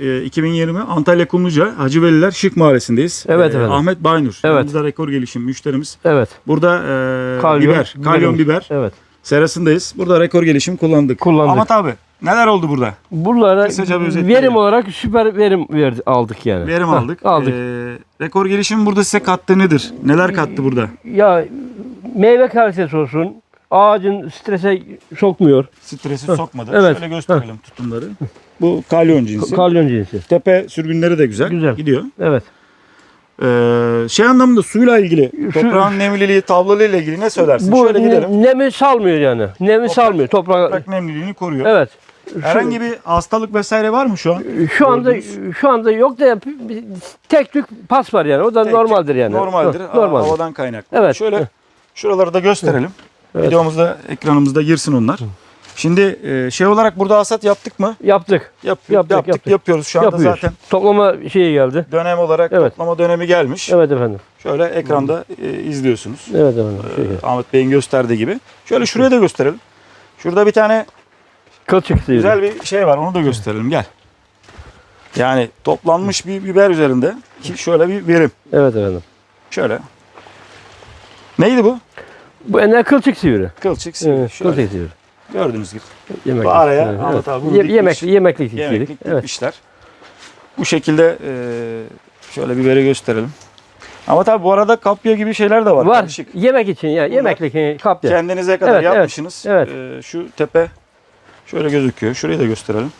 e, 2020 Antalya Kumluca Hacı Veliler Şık Mahallesi'ndeyiz. Evet E, efendim. Ahmet Baynur. Evet. Yanımızda rekor gelişim müşterimiz. Evet. Burada e, Kalyon, biber, kalyon biber Evet. serasındayız. Burada rekor gelişim kullandık. Kullandık. Ahmet abi neler oldu burada? Buralara Kısaca bir verim olarak süper verim verdi, aldık yani. Verim Hah, aldık. aldık. E, rekor gelişim burada size kattığı nedir? Neler kattı burada? Ya meyve kalitesi olsun. Ağacın strese sokmuyor. Stresi sokmadı. evet. Şöyle gösterelim tutumları. Bu kalyon cinsi. Kalyon cinsi. Tepe sürgünleri de güzel. Güzel. Gidiyor. Evet. Ee, şey anlamında suyla ilgili, Şu- toprağın nemliliği, tavlalığıyla ilgili ne söylersin? Bu Şöyle gidelim. ne- nemi salmıyor yani. Nemi salmıyor. Toprak. Toprak nemliliğini koruyor. Evet. Herhangi bir hastalık vesaire var mı şu an? Şu anda Gördünüz. şu anda yok da tek tük pas var yani. O da Tek normaldir yani. Normaldir. Hı, Aa, Normaldir. Havadan kaynaklı. Evet. Şöyle şuraları da gösterelim. Evet. Videomuzda, ekranımızda girsin onlar. Şimdi e, şey olarak burada hasat yaptık mı? Yaptık. Yap, Yaptık, yaptık, yaptık. yapıyoruz. Şu anda Yapıyoruz. zaten Toplama şeyi geldi. dönem olarak Evet. toplama dönemi gelmiş. Evet efendim. Şöyle ekranda e, izliyorsunuz. Evet efendim. Şey, Ee, Ahmet Bey'in gösterdiği gibi. Şöyle şuraya da gösterelim. Şurada bir tane Kılçık sıyırdı. güzel bir şey var. Onu da gösterelim. Gel. Yani toplanmış bir biber üzerinde şöyle bir verim. Evet efendim. Şöyle. Neydi bu? Bu ene kılçık sivri. Kılçık sivri. Evet, Şöyle. kılçık sivri. Gördüğünüz gibi. Yemeklik. Bu araya Evet, Ahmet evet. abi bunu Ye- yemekli, yemeklik. Yemeklik Evet. dikmişler. Bu şekilde e, şöyle biberi gösterelim. Ama tabi bu arada kapya gibi şeyler de var. Var. Karışık. Yemek için ya. Yemeklik e, kapya. Kendinize kadar Evet, evet, yapmışsınız. evet. Ee, şu tepe şöyle gözüküyor. Şurayı da gösterelim.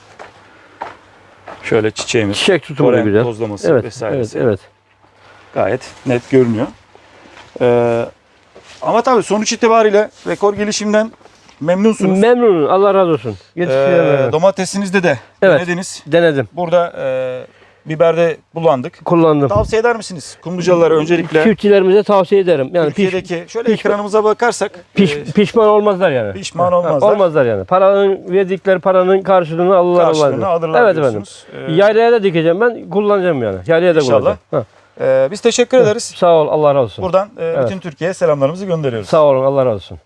Şöyle çiçeğimiz, Çiçek tutumu polen güzel. tozlaması Evet, evet, vesairesi evet. gayet net görünüyor. Ee, ama tabii sonuç itibariyle rekor gelişimden memnunsunuz. Memnunum. Allah razı olsun. Ee, Yetiştiremedim. domatesinizde de Evet. denediniz. Denedim. Burada e, biberde kullandık. Kullandım. Tavsiye eder misiniz? Kumlucalılara öncelikle Çiftçilerimize tavsiye ederim. Yani piş, Türkiye'deki şöyle piş- ekranımıza bakarsak piş, e, pişman olmazlar yani. pişman olmazlar. Olmazlar yani. Paranın verdikleri paranın karşılığını alırlar. Karşılığını alırlar Evet efendim. diyorsunuz. Ee, Yaylaya da dikeceğim ben. Kullanacağım yani. Yaylaya da İnşallah. kullanacağım. Ha. E, biz teşekkür ederiz. Sağ ol. Allah razı olsun. Buradan e, bütün Türkiye'ye selamlarımızı gönderiyoruz. Sağ olun. Allah razı olsun.